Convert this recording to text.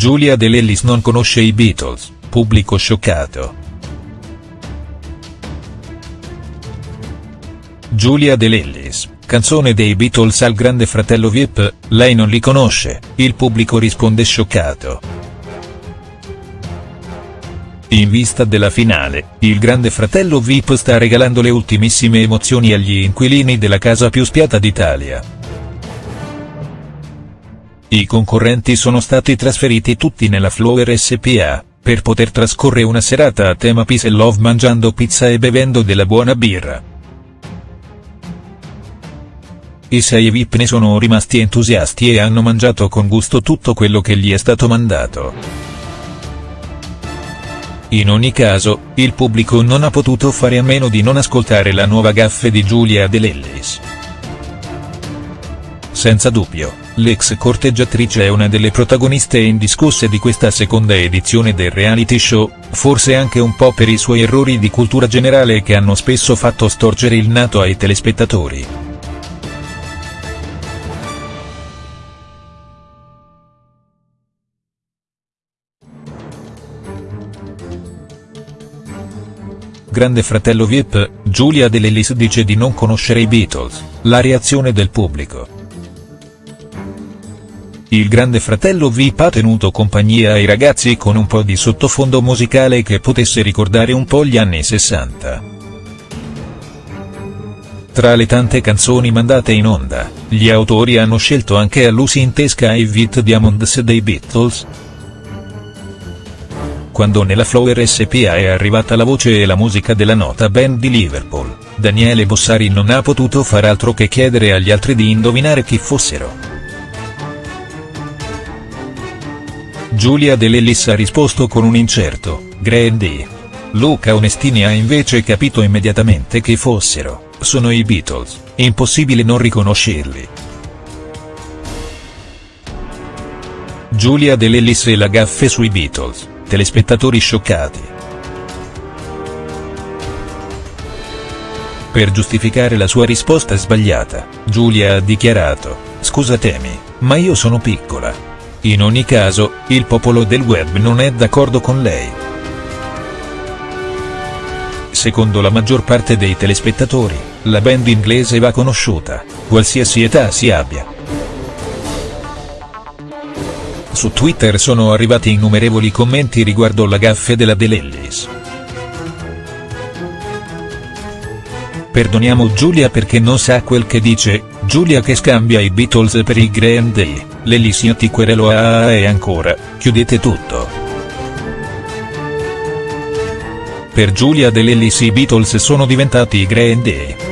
Giulia De Lellis non conosce i Beatles, pubblico scioccato. Giulia De Lellis, canzone dei Beatles al grande fratello Vip, lei non li conosce, il pubblico risponde scioccato. In vista della finale, il grande fratello Vip sta regalando le ultimissime emozioni agli inquilini della casa più spiata d'Italia. I concorrenti sono stati trasferiti tutti nella Flower SPA, per poter trascorrere una serata a tema Peace e Love mangiando pizza e bevendo della buona birra. I sei VIP ne sono rimasti entusiasti e hanno mangiato con gusto tutto quello che gli è stato mandato. In ogni caso, il pubblico non ha potuto fare a meno di non ascoltare la nuova gaffe di Giulia De Lellis. Senza dubbio, l'ex corteggiatrice è una delle protagoniste indiscusse di questa seconda edizione del reality show, forse anche un po' per i suoi errori di cultura generale che hanno spesso fatto storcere il nato ai telespettatori. Grande fratello Vip, Giulia De Lellis dice di non conoscere i Beatles, la reazione del pubblico. Il grande fratello VIP ha tenuto compagnia ai ragazzi con un po' di sottofondo musicale che potesse ricordare un po' gli anni 60. Tra le tante canzoni mandate in onda, gli autori hanno scelto anche a Lucy in Tesca e Vit Diamonds dei Beatles. Quando nella Flower SPA è arrivata la voce e la musica della nota band di Liverpool, Daniele Bossari non ha potuto far altro che chiedere agli altri di indovinare chi fossero. Giulia De Lellis ha risposto con un incerto, Grandi. Luca Onestini ha invece capito immediatamente che fossero, sono i Beatles, impossibile non riconoscerli. Giulia De Lellis e la gaffe sui Beatles, telespettatori scioccati. Per giustificare la sua risposta sbagliata, Giulia ha dichiarato, scusatemi, ma io sono piccola. In ogni caso, il popolo del web non è d'accordo con lei. Secondo la maggior parte dei telespettatori, la band inglese va conosciuta, qualsiasi età si abbia. Su Twitter sono arrivati innumerevoli commenti riguardo la gaffe della De Lellis. Perdoniamo Giulia perché non sa quel che dice, Giulia che scambia i Beatles per i Green Day l'Elisia ti querelo a e ancora, chiudete tutto. Per Giulia dell'Ellis i Beatles sono diventati i Green Day.